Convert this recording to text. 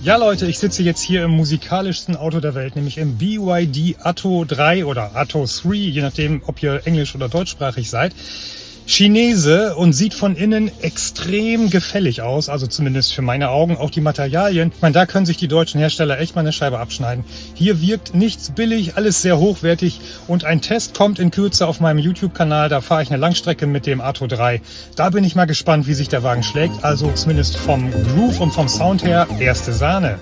Ja Leute, ich sitze jetzt hier im musikalischsten Auto der Welt, nämlich im BYD Atto 3 oder Atto 3, je nachdem, ob ihr englisch- oder deutschsprachig seid. Chinese und sieht von innen extrem gefällig aus, also zumindest für meine Augen. Auch die Materialien, ich meine, da können sich die deutschen Hersteller echt mal eine Scheibe abschneiden. Hier wirkt nichts billig, alles sehr hochwertig und ein Test kommt in Kürze auf meinem YouTube-Kanal. Da fahre ich eine Langstrecke mit dem Atto 3. Da bin ich mal gespannt, wie sich der Wagen schlägt. Also zumindest vom Groove und vom Sound her erste Sahne.